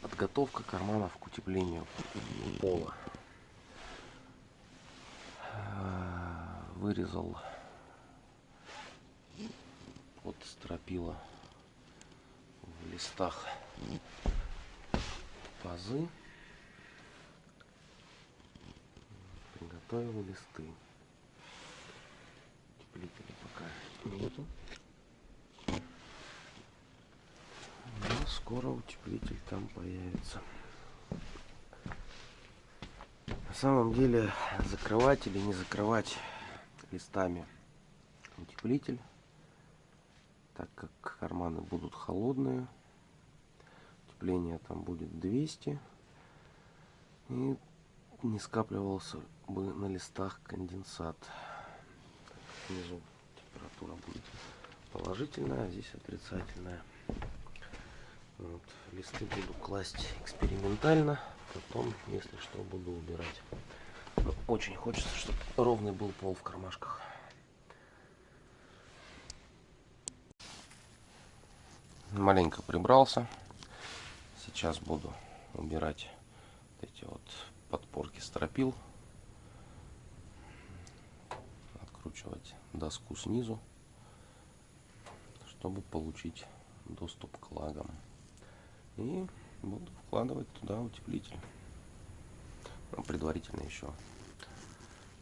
Подготовка карманов к утеплению пола. А, вырезал вот стропила в листах пазы. Приготовил листы. Утеплителя пока нету. Но скоро утеплитель там появится. На самом деле закрывать или не закрывать листами утеплитель, так как карманы будут холодные, утепление там будет 200 и не скапливался бы на листах конденсат. Внизу температура будет положительная, а здесь отрицательная. Вот. Листы буду класть экспериментально, потом, если что, буду убирать. Очень хочется, чтобы ровный был пол в кармашках. Маленько прибрался. Сейчас буду убирать эти вот подпорки стропил. Откручивать доску снизу, чтобы получить доступ к лагам. И буду вкладывать туда утеплитель. Ну, предварительно еще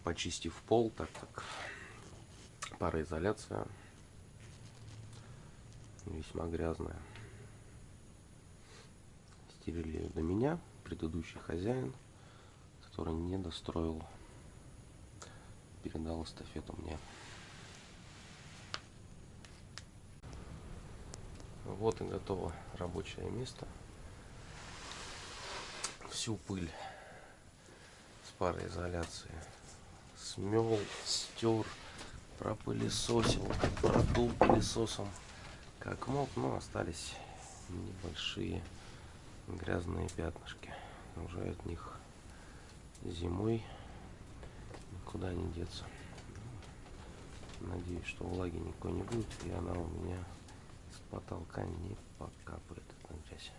почистив пол, так как пароизоляция весьма грязная. Стерили ее до меня, предыдущий хозяин, который не достроил, передал эстафету мне. Вот и готово рабочее место. Всю пыль с пароизоляции смел, стер, пропылесосил, продул пылесосом как мог, но остались небольшие грязные пятнышки. Уже от них зимой никуда не деться. Надеюсь, что влаги никакой не будет, и она у меня потолка не покапает эта грязь.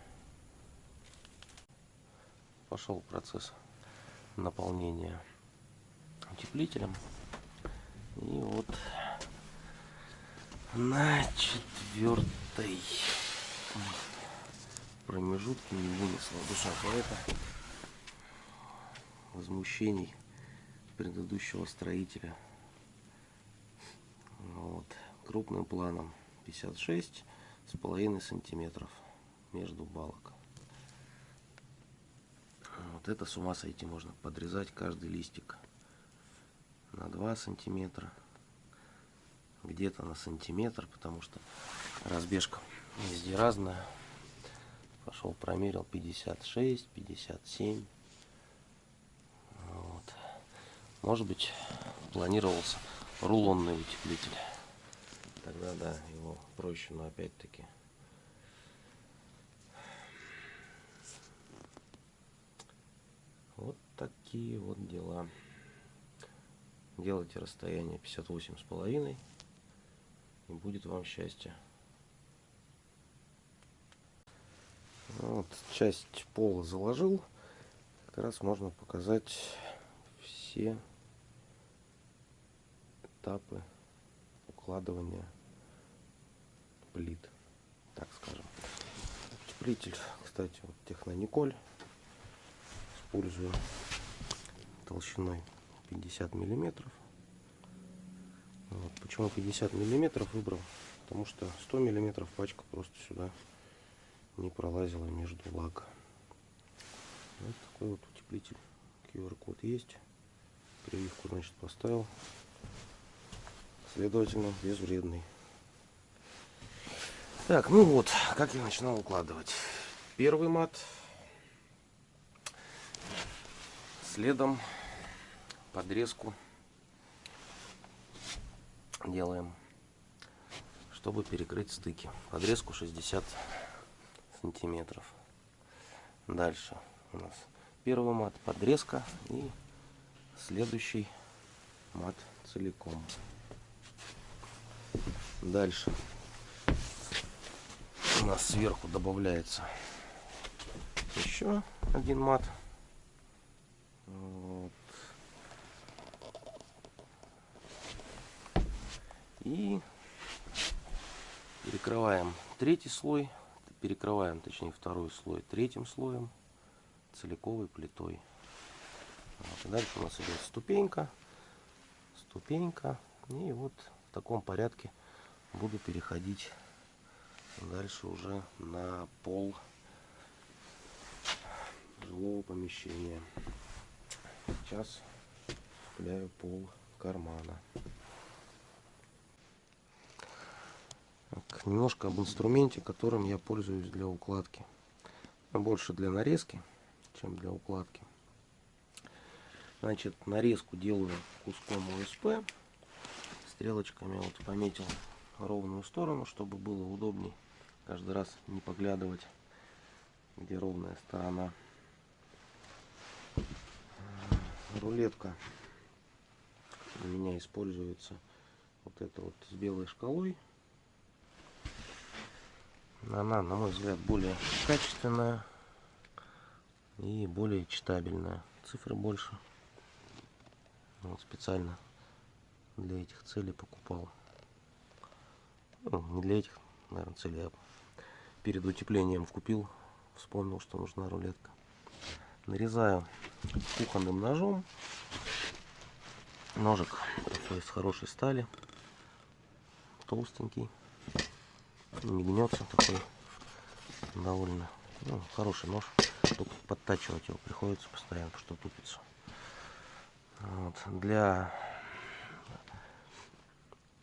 Пошел процесс наполнения утеплителем. И вот на четвертой промежутке не вынесла душа поэта возмущений предыдущего строителя. Вот. Крупным планом 56 с половиной сантиметров между балок. Вот это с ума сойти можно подрезать каждый листик на 2 сантиметра, где-то на сантиметр, потому что разбежка везде разная. Пошел промерил 56, 57. Вот. Может быть планировался рулонный утеплитель тогда да, его проще, но опять-таки вот такие вот дела. Делайте расстояние 58 с половиной и будет вам счастье. Вот часть пола заложил. Как раз можно показать все этапы укладывания плит, так скажем. Утеплитель, кстати, вот Технониколь. Использую толщиной 50 миллиметров. Вот. Почему 50 миллиметров выбрал? Потому что 100 миллиметров пачка просто сюда не пролазила между лак. Вот такой вот утеплитель. QR-код есть. Прививку, значит, поставил. Следовательно, безвредный. Так, ну вот, как я начинал укладывать. Первый мат. Следом подрезку делаем, чтобы перекрыть стыки. Подрезку 60 сантиметров. Дальше у нас первый мат подрезка и следующий мат целиком. Дальше у нас сверху добавляется еще один мат. Вот. И перекрываем третий слой, перекрываем, точнее, второй слой третьим слоем целиковой плитой. Вот. Дальше у нас идет ступенька, ступенька. И вот в таком порядке буду переходить дальше уже на пол жилого помещения. Сейчас цепляю пол кармана. Так, немножко об инструменте, которым я пользуюсь для укладки. Больше для нарезки, чем для укладки. Значит, нарезку делаю куском ОСП. Стрелочками вот пометил ровную сторону, чтобы было удобней каждый раз не поглядывать, где ровная сторона. Рулетка у меня используется вот это вот с белой шкалой. Она, на мой взгляд, более качественная и более читабельная. Цифры больше. Вот специально для этих целей покупал. Ну, не для этих, наверное, целей, а перед утеплением купил. Вспомнил, что нужна рулетка. Нарезаю кухонным ножом. Ножик такой из хорошей стали. Толстенький. Не гнется такой. Довольно ну, хороший нож. Только подтачивать его приходится постоянно, потому что тупится. Вот. Для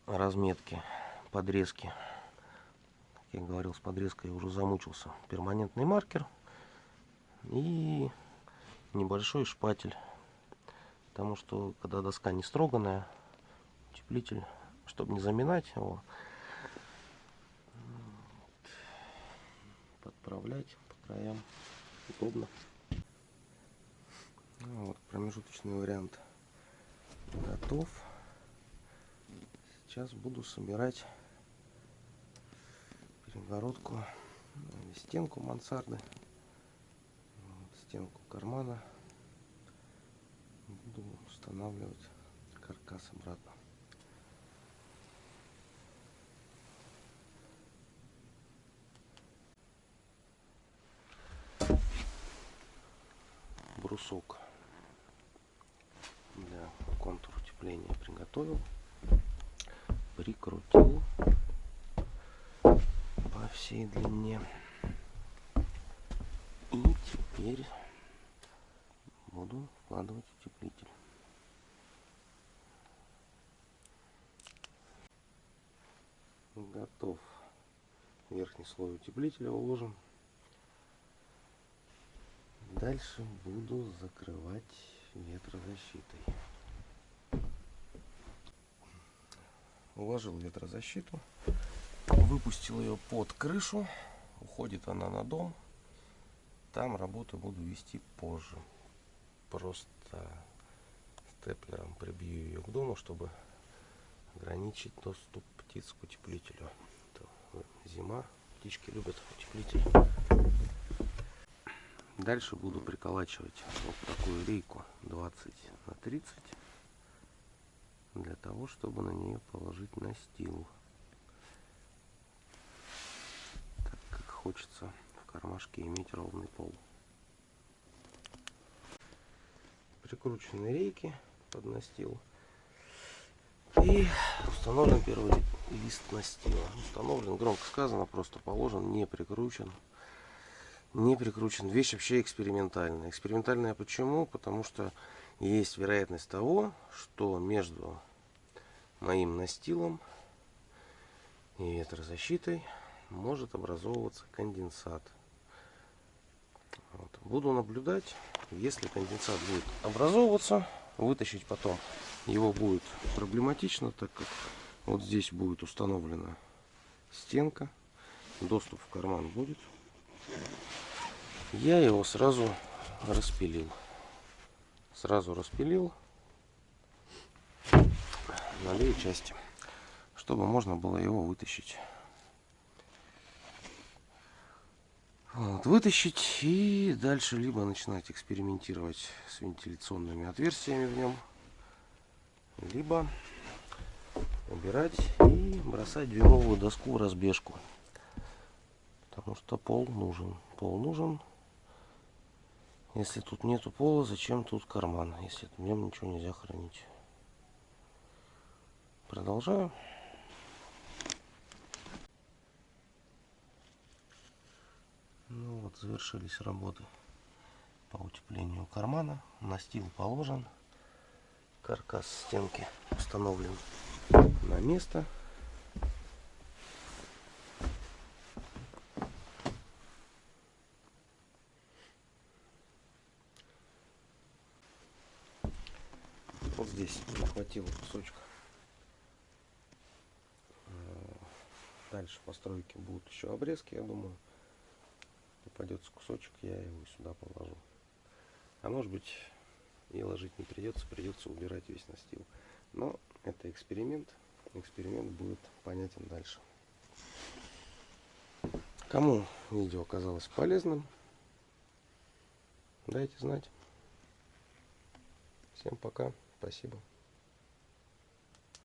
разметки, подрезки, как я говорил, с подрезкой уже замучился. Перманентный маркер и небольшой шпатель. Потому что, когда доска не строганная, утеплитель, чтобы не заминать его, подправлять по краям удобно. Ну, вот промежуточный вариант готов. Сейчас буду собирать перегородку, стенку мансарды, стенку кармана. Буду устанавливать каркас обратно. брусок для контур утепления приготовил прикрутил всей длине. И теперь буду вкладывать утеплитель. Готов. Верхний слой утеплителя уложен дальше буду закрывать ветрозащитой. Уложил ветрозащиту, выпустил ее под крышу, уходит она на дом, там работу буду вести позже. Просто степлером прибью ее к дому, чтобы ограничить доступ птиц к утеплителю. Зима, птички любят утеплитель. Дальше буду приколачивать вот такую рейку 20 на 30 для того, чтобы на нее положить настил. Так как хочется в кармашке иметь ровный пол. Прикручены рейки под настил. И установлен первый лист настила. Установлен, громко сказано, просто положен, не прикручен. Не прикручен. Вещь вообще экспериментальная. Экспериментальная почему? Потому что есть вероятность того, что между моим настилом и ветрозащитой может образовываться конденсат. Вот. Буду наблюдать, если конденсат будет образовываться, вытащить потом его будет проблематично, так как вот здесь будет установлена стенка, доступ в карман будет. Я его сразу распилил. Сразу распилил на две части, чтобы можно было его вытащить. Вот, вытащить и дальше либо начинать экспериментировать с вентиляционными отверстиями в нем, либо убирать и бросать дюймовую доску в разбежку. Потому что пол нужен. Пол нужен. Если тут нету пола, зачем тут карман, если в нем ничего нельзя хранить. Продолжаю. Ну вот, завершились работы по утеплению кармана. Настил положен. Каркас стенки установлен на место. Вот здесь не хватило кусочка. Дальше постройки будут еще обрезки, я думаю попадется кусочек, я его сюда положу. А может быть и ложить не придется, придется убирать весь настил. Но это эксперимент. Эксперимент будет понятен дальше. Кому видео оказалось полезным, дайте знать. Всем пока. Спасибо.